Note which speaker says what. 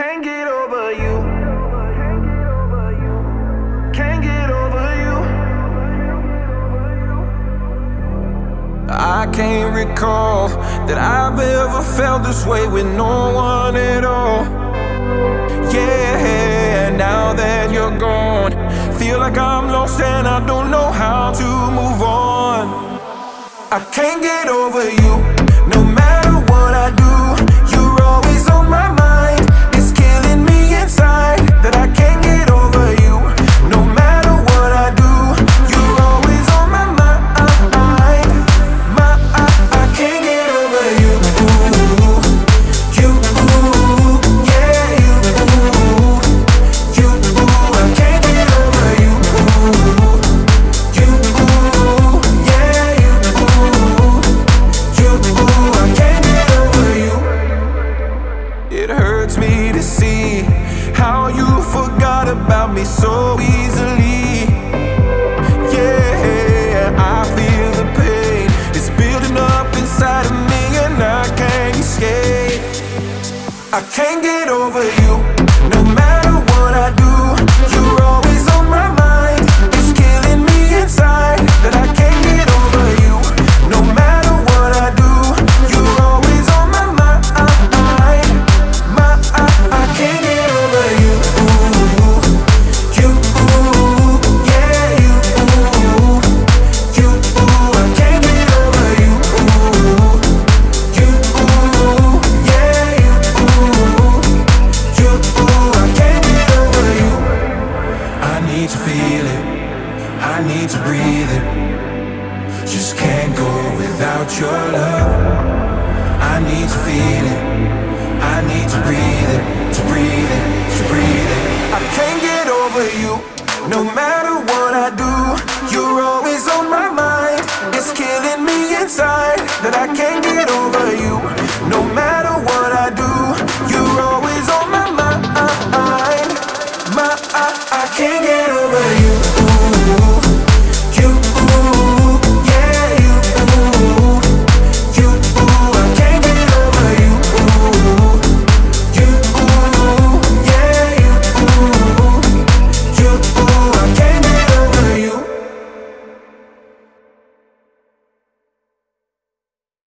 Speaker 1: Can't get over you. Can't get over you.
Speaker 2: I can't recall that I've ever felt this way with no one at all. Yeah, now that you're gone, feel like I'm lost and I don't know how to move on. I can't get over you, how you forgot about me so easily. Yeah, I feel the pain. It's building up inside of me and I can't escape. I can't get over you. Need to feel it. I need to breathe it. Just can't go without your love. I need to feel it. I need to breathe it, to breathe it, to breathe it. I can't get over you. No matter what I do, you're always on my mind. It's killing me inside that I can't get over you. No matter